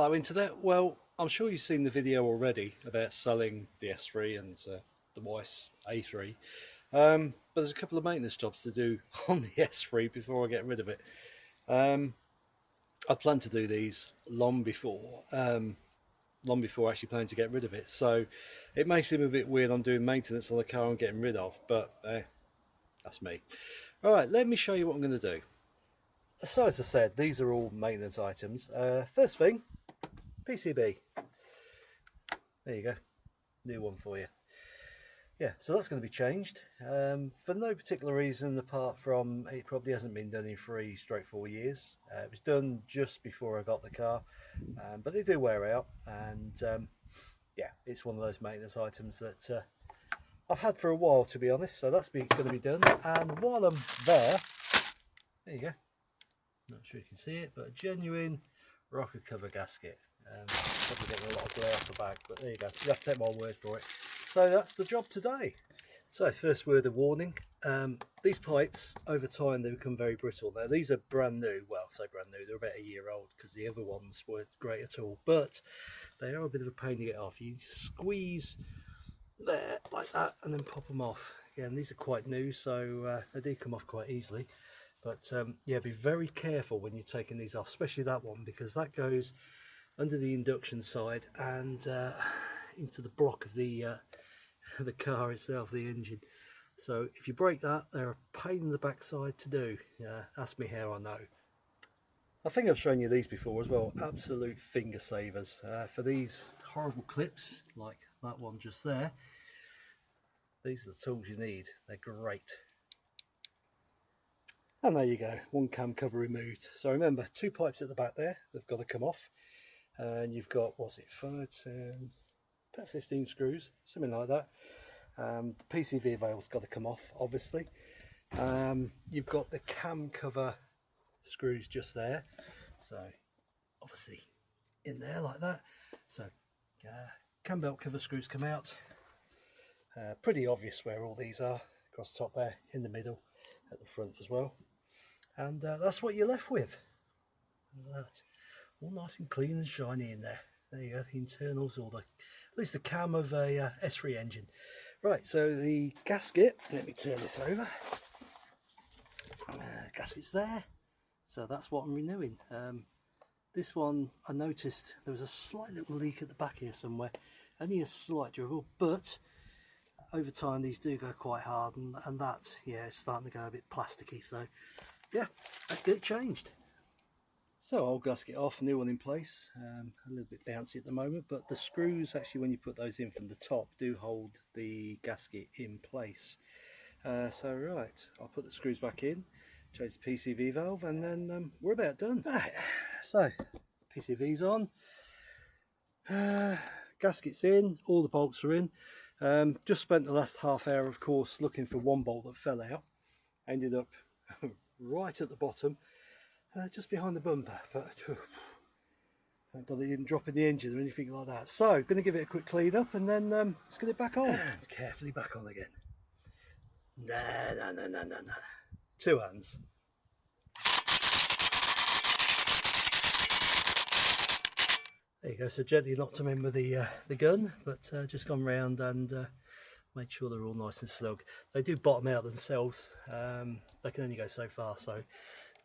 Hello Internet, well I'm sure you've seen the video already about selling the S3 and uh, the Weiss A3 um, but there's a couple of maintenance jobs to do on the S3 before I get rid of it. Um, I plan to do these long before um, long before actually planning to get rid of it so it may seem a bit weird I'm doing maintenance on the car I'm getting rid of but eh, that's me. Alright let me show you what I'm going to do. So as I said these are all maintenance items. Uh, first thing PCV. There you go, new one for you. Yeah, so that's going to be changed um, for no particular reason apart from it probably hasn't been done in three straight four years. Uh, it was done just before I got the car, um, but they do wear out and um, yeah, it's one of those maintenance items that uh, I've had for a while to be honest, so that's going to be done. And while I'm there, there you go, not sure you can see it, but a genuine rocker cover gasket. Um, probably getting a lot of glare off the back, but there you go. You have to take my word for it. So that's the job today. So first word of warning, um, these pipes over time they become very brittle. Now these are brand new, well say brand new, they're about a year old because the other ones weren't great at all, but they are a bit of a pain to get off. You squeeze there like that and then pop them off. Again these are quite new so uh, they do come off quite easily. But um, yeah, be very careful when you're taking these off, especially that one because that goes under the induction side and uh, into the block of the uh, the car itself, the engine. So if you break that, they're a pain in the backside to do. Yeah, ask me how I know. I think I've shown you these before as well. Absolute finger savers uh, for these horrible clips, like that one just there. These are the tools you need. They're great. And there you go, one cam cover removed. So remember, two pipes at the back there, they've got to come off. And you've got, what's it, 5, 10, about 15 screws, something like that. Um, the PCV valve's got to come off, obviously. Um, you've got the cam cover screws just there. So, obviously, in there like that. So, uh, cam belt cover screws come out. Uh, pretty obvious where all these are. Across the top there, in the middle, at the front as well. And uh, that's what you're left with. That. All nice and clean and shiny in there. There you go, the internals, all the at least the cam of a uh, S3 engine. Right, so the gasket, let me turn this over. Uh, gasket's there, so that's what I'm renewing. Um, this one, I noticed there was a slight little leak at the back here somewhere, only a slight dribble, but over time these do go quite hard and, and that, yeah, it's starting to go a bit plasticky, so yeah, let's get it changed. So old gasket off, new one in place, um, a little bit bouncy at the moment, but the screws actually when you put those in from the top do hold the gasket in place. Uh, so right, I'll put the screws back in, change the PCV valve and then um, we're about done. Right, so PCV's on, uh, gasket's in, all the bolts are in. Um, just spent the last half hour of course looking for one bolt that fell out, ended up right at the bottom uh, just behind the bumper but thank god they didn't drop in the engine or anything like that. So going to give it a quick clean up and then um, let's get it back on. And carefully back on again. Nah nah nah nah nah, nah. two hands. There you go. So gently knocked them in with the uh, the gun but uh, just gone round and uh, made sure they're all nice and snug. They do bottom out themselves. Um, they can only go so far so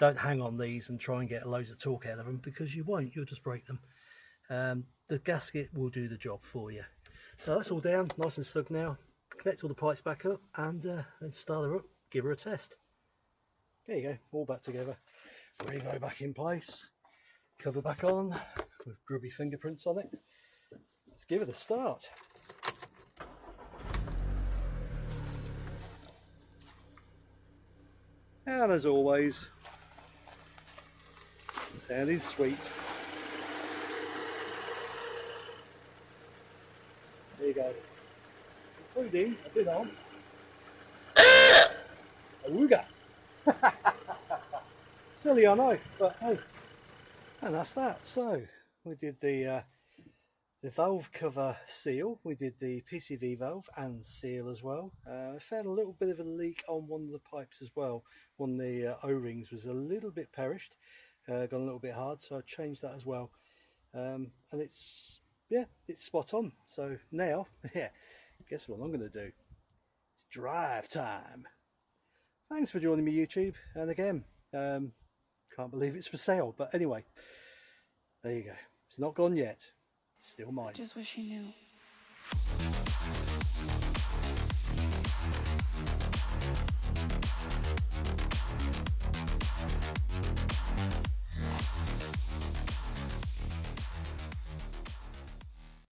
don't hang on these and try and get loads of torque out of them because you won't, you'll just break them. Um, the gasket will do the job for you. So that's all down, nice and snug now. Connect all the pipes back up and uh, then start her up, give her a test. There you go, all back together. Revo back in place, cover back on with grubby fingerprints on it. Let's give it a start. And as always, Sounding sweet. There you go. Including a bit on a Wooga. Silly I know, but hey. And that's that. So we did the uh, the valve cover seal, we did the PCV valve and seal as well. Uh, I found a little bit of a leak on one of the pipes as well. One of the uh, O-rings was a little bit perished uh, gone a little bit hard so I changed that as well um, and it's yeah, it's spot on. So now, yeah, guess what I'm to do? It's drive time. Thanks for joining me, YouTube, and again, um, can't believe it's for sale. But anyway, there you go. It's not gone yet. It's still mine. Just wish you knew.